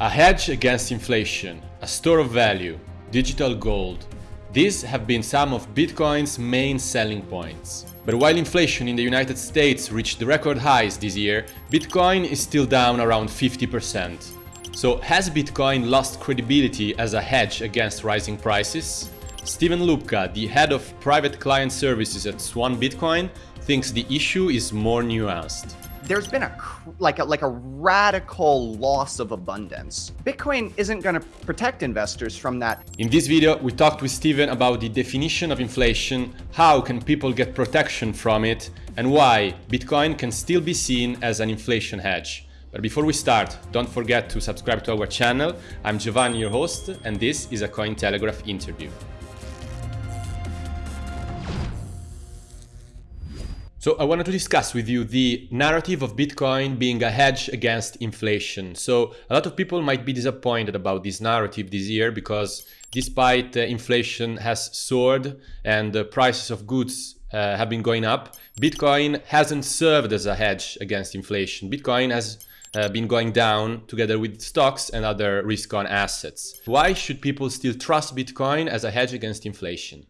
A hedge against inflation, a store of value, digital gold. These have been some of Bitcoin's main selling points. But while inflation in the United States reached record highs this year, Bitcoin is still down around 50%. So has Bitcoin lost credibility as a hedge against rising prices? Steven Lubka, the head of private client services at Swan Bitcoin, thinks the issue is more nuanced there's been a like a like a radical loss of abundance. Bitcoin isn't going to protect investors from that. In this video, we talked with Steven about the definition of inflation, how can people get protection from it, and why Bitcoin can still be seen as an inflation hedge. But before we start, don't forget to subscribe to our channel. I'm Giovanni, your host, and this is a Cointelegraph interview. So I wanted to discuss with you the narrative of Bitcoin being a hedge against inflation. So a lot of people might be disappointed about this narrative this year because despite uh, inflation has soared and the prices of goods uh, have been going up, Bitcoin hasn't served as a hedge against inflation. Bitcoin has uh, been going down together with stocks and other risk-on assets. Why should people still trust Bitcoin as a hedge against inflation?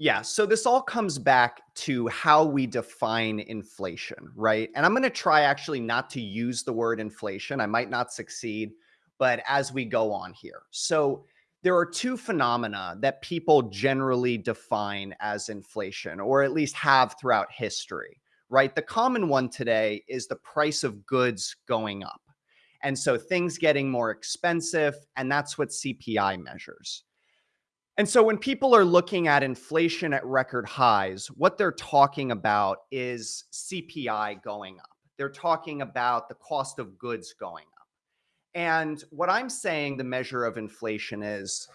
Yeah, so this all comes back to how we define inflation, right? And I'm going to try actually not to use the word inflation. I might not succeed, but as we go on here. So there are two phenomena that people generally define as inflation, or at least have throughout history, right? The common one today is the price of goods going up. And so things getting more expensive, and that's what CPI measures. And so when people are looking at inflation at record highs, what they're talking about is CPI going up. They're talking about the cost of goods going up. And what I'm saying the measure of inflation is,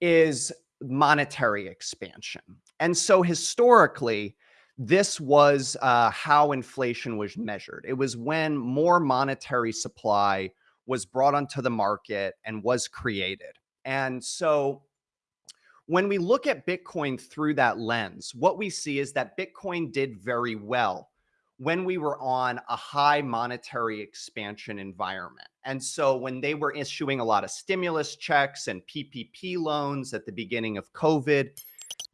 is monetary expansion. And so historically, this was uh, how inflation was measured. It was when more monetary supply was brought onto the market and was created. And so when we look at Bitcoin through that lens, what we see is that Bitcoin did very well when we were on a high monetary expansion environment. And so when they were issuing a lot of stimulus checks and PPP loans at the beginning of COVID,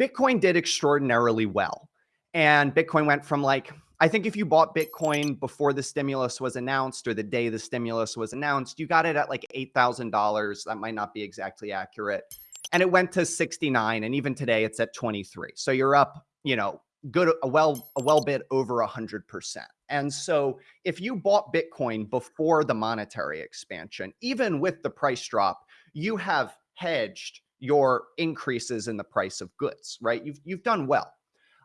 Bitcoin did extraordinarily well. And Bitcoin went from like, I think if you bought Bitcoin before the stimulus was announced or the day the stimulus was announced, you got it at like $8,000. That might not be exactly accurate and it went to 69 and even today it's at 23 so you're up you know good a well a well bit over hundred percent. And so if you bought bitcoin before the monetary expansion even with the price drop you have hedged your increases in the price of goods right? You've you've done well.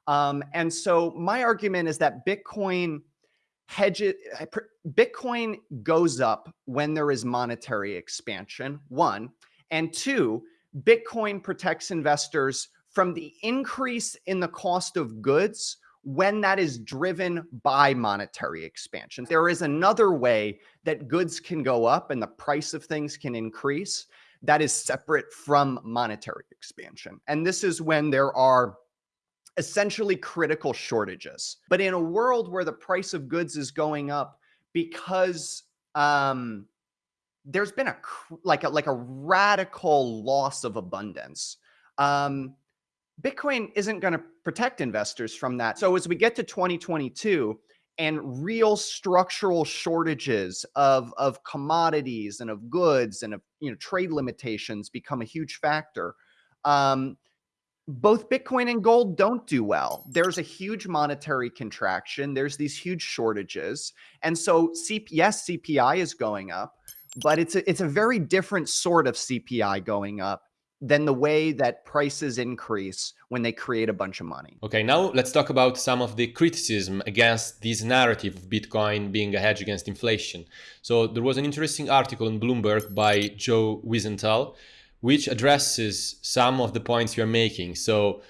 Um, and so my argument is that bitcoin hedge it bitcoin goes up when there is monetary expansion one and two Bitcoin protects investors from the increase in the cost of goods when that is driven by monetary expansion. There is another way that goods can go up and the price of things can increase that is separate from monetary expansion. And this is when there are essentially critical shortages. But in a world where the price of goods is going up because um, there's been a like a like a radical loss of abundance. Um, Bitcoin isn't going to protect investors from that. So as we get to 2022 and real structural shortages of of commodities and of goods and of you know trade limitations become a huge factor. Um, both Bitcoin and gold don't do well. There's a huge monetary contraction. There's these huge shortages. And so, C yes, CPI is going up, but it's a, it's a very different sort of CPI going up than the way that prices increase when they create a bunch of money. Okay, now let's talk about some of the criticism against this narrative of Bitcoin being a hedge against inflation. So there was an interesting article in Bloomberg by Joe Weisenthal, which addresses some of the points you're making. So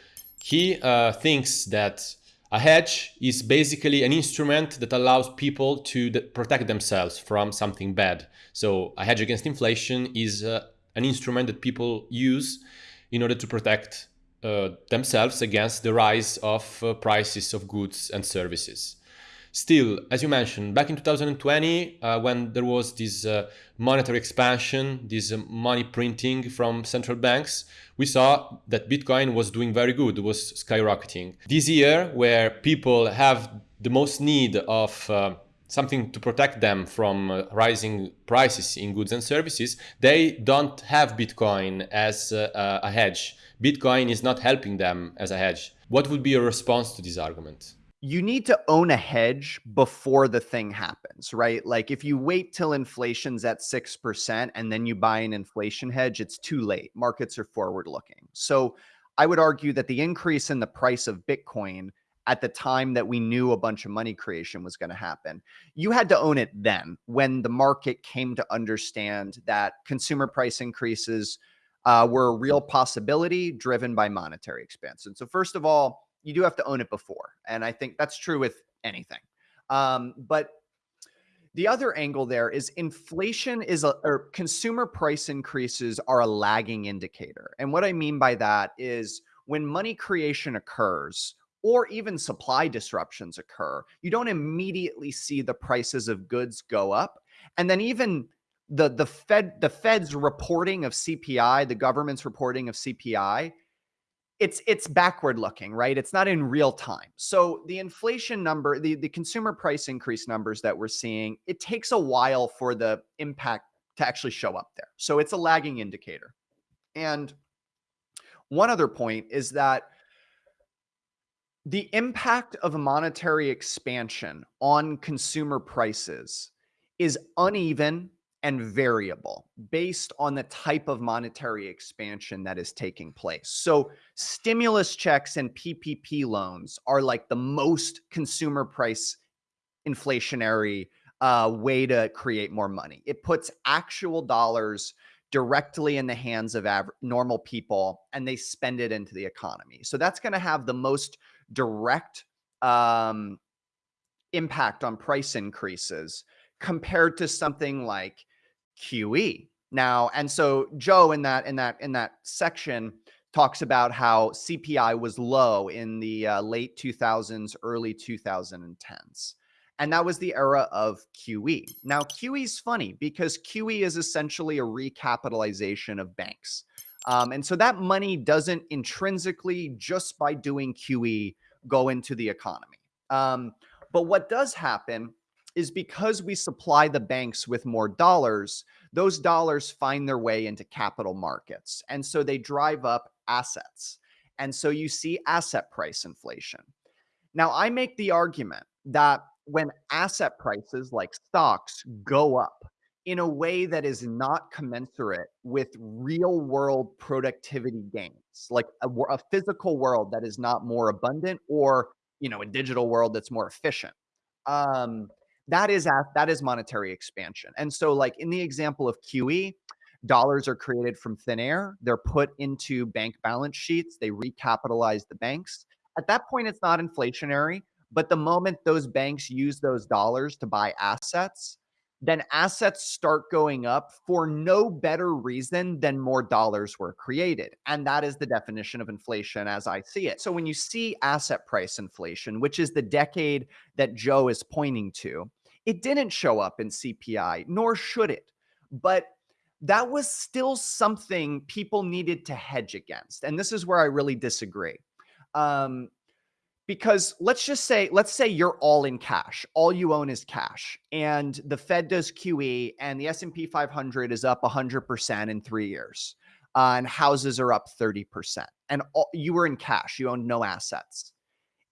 he uh, thinks that a hedge is basically an instrument that allows people to protect themselves from something bad. So a hedge against inflation is uh, an instrument that people use in order to protect uh, themselves against the rise of uh, prices of goods and services. Still, as you mentioned, back in 2020, uh, when there was this uh, monetary expansion, this uh, money printing from central banks, we saw that Bitcoin was doing very good, was skyrocketing. This year, where people have the most need of uh, something to protect them from uh, rising prices in goods and services, they don't have Bitcoin as uh, a hedge. Bitcoin is not helping them as a hedge. What would be your response to this argument? You need to own a hedge before the thing happens, right? Like if you wait till inflation's at 6% and then you buy an inflation hedge, it's too late. Markets are forward looking. So I would argue that the increase in the price of Bitcoin at the time that we knew a bunch of money creation was going to happen, you had to own it then when the market came to understand that consumer price increases uh, were a real possibility driven by monetary expansion. So first of all, you do have to own it before. And I think that's true with anything. Um, but the other angle there is inflation is a or consumer price increases are a lagging indicator. And what I mean by that is when money creation occurs or even supply disruptions occur, you don't immediately see the prices of goods go up. And then even the the Fed the Fed's reporting of CPI, the government's reporting of CPI it's it's backward looking, right? It's not in real time. So the inflation number, the, the consumer price increase numbers that we're seeing, it takes a while for the impact to actually show up there. So it's a lagging indicator. And one other point is that the impact of monetary expansion on consumer prices is uneven and variable based on the type of monetary expansion that is taking place. So, stimulus checks and PPP loans are like the most consumer price inflationary uh, way to create more money. It puts actual dollars directly in the hands of normal people and they spend it into the economy. So, that's going to have the most direct um, impact on price increases compared to something like QE. Now, and so Joe in that in that in that section talks about how CPI was low in the uh, late 2000s, early 2010s. And that was the era of QE. Now, QE is funny because QE is essentially a recapitalization of banks. Um, and so that money doesn't intrinsically, just by doing QE, go into the economy. Um, but what does happen is because we supply the banks with more dollars, those dollars find their way into capital markets. And so they drive up assets. And so you see asset price inflation. Now, I make the argument that when asset prices like stocks go up in a way that is not commensurate with real world productivity gains, like a, a physical world that is not more abundant or, you know, a digital world that's more efficient. Um, that is that is monetary expansion. And so like in the example of QE, dollars are created from thin air. They're put into bank balance sheets. They recapitalize the banks. At that point, it's not inflationary. But the moment those banks use those dollars to buy assets, then assets start going up for no better reason than more dollars were created. And that is the definition of inflation as I see it. So when you see asset price inflation, which is the decade that Joe is pointing to, it didn't show up in CPI, nor should it. But that was still something people needed to hedge against. And this is where I really disagree. Um, because let's just say, let's say you're all in cash. All you own is cash. And the Fed does QE and the S&P 500 is up 100% in three years. Uh, and houses are up 30%. And all, you were in cash. You owned no assets.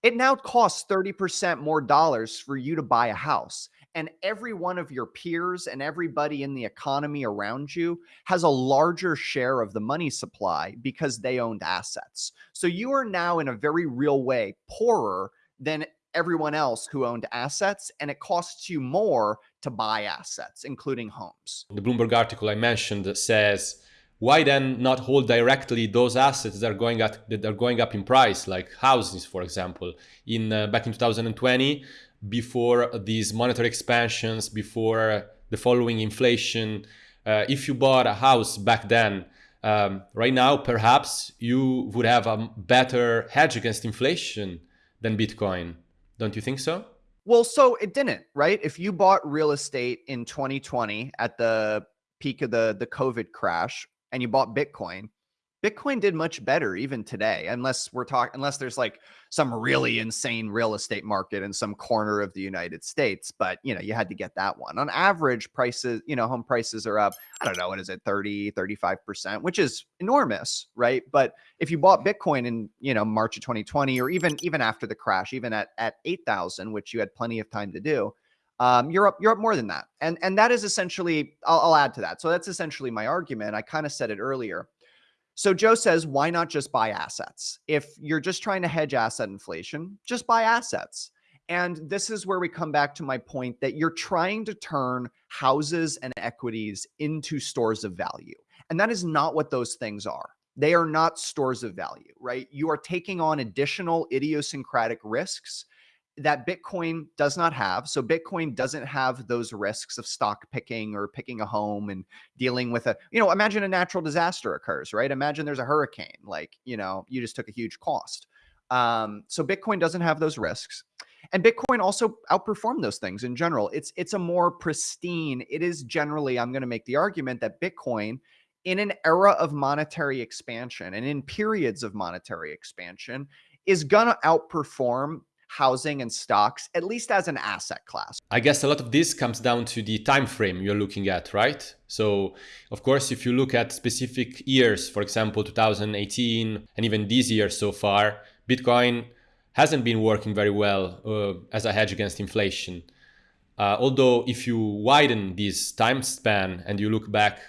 It now costs 30% more dollars for you to buy a house and every one of your peers and everybody in the economy around you has a larger share of the money supply because they owned assets. So you are now in a very real way poorer than everyone else who owned assets and it costs you more to buy assets including homes. The Bloomberg article I mentioned says why then not hold directly those assets that are going up that are going up in price like houses for example in uh, back in 2020 before these monetary expansions, before the following inflation. Uh, if you bought a house back then, um, right now, perhaps you would have a better hedge against inflation than Bitcoin. Don't you think so? Well, so it didn't, right? If you bought real estate in 2020 at the peak of the the COVID crash and you bought Bitcoin, Bitcoin did much better even today, unless we're talking, unless there's like some really insane real estate market in some corner of the United States. But, you know, you had to get that one. On average, prices, you know, home prices are up, I don't know, what is it, 30, 35%, which is enormous, right? But if you bought Bitcoin in, you know, March of 2020, or even, even after the crash, even at, at 8,000, which you had plenty of time to do, um, you're up, you're up more than that. And, and that is essentially, I'll, I'll add to that. So that's essentially my argument. I kind of said it earlier so Joe says, why not just buy assets? If you're just trying to hedge asset inflation, just buy assets. And this is where we come back to my point that you're trying to turn houses and equities into stores of value. And that is not what those things are. They are not stores of value, right? You are taking on additional idiosyncratic risks that Bitcoin does not have. So Bitcoin doesn't have those risks of stock picking or picking a home and dealing with a, you know, imagine a natural disaster occurs, right? Imagine there's a hurricane, like, you know, you just took a huge cost. Um, so Bitcoin doesn't have those risks. And Bitcoin also outperformed those things in general. It's it's a more pristine. It is generally, I'm going to make the argument that Bitcoin in an era of monetary expansion and in periods of monetary expansion is going to outperform housing and stocks, at least as an asset class. I guess a lot of this comes down to the time frame you're looking at, right? So, of course, if you look at specific years, for example, 2018 and even this year so far, Bitcoin hasn't been working very well uh, as a hedge against inflation. Uh, although if you widen this time span and you look back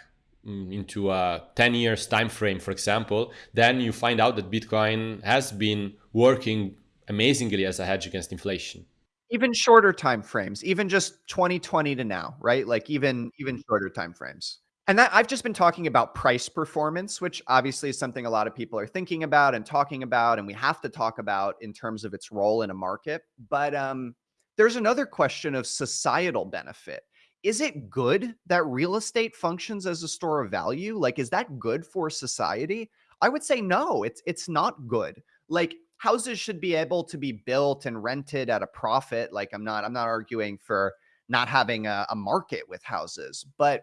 mm, into a 10 years time frame for example then you find out that bitcoin has been working amazingly as a hedge against inflation. Even shorter time frames even just 2020 to now right? Like even even shorter time frames and that i've just been talking about price performance which obviously is something a lot of people are thinking about and talking about and we have to talk about in terms of its role in a market. But um there's another question of societal benefit. Is it good that real estate functions as a store of value? Like is that good for society? I would say no it's it's not good. Like houses should be able to be built and rented at a profit. Like I'm not, I'm not arguing for not having a, a market with houses, but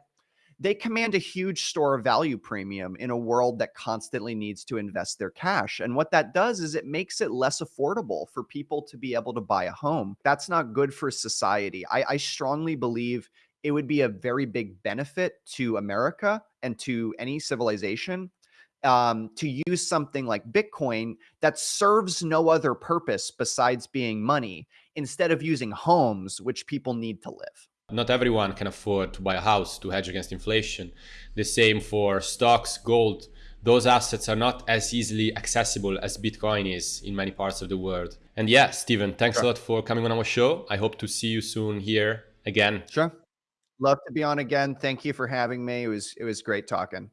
they command a huge store of value premium in a world that constantly needs to invest their cash. And what that does is it makes it less affordable for people to be able to buy a home. That's not good for society. I, I strongly believe it would be a very big benefit to America and to any civilization um, to use something like Bitcoin that serves no other purpose besides being money instead of using homes, which people need to live. Not everyone can afford to buy a house to hedge against inflation. The same for stocks, gold. Those assets are not as easily accessible as Bitcoin is in many parts of the world. And yeah, Steven, thanks sure. a lot for coming on our show. I hope to see you soon here again. Sure. Love to be on again. Thank you for having me. It was it was great talking.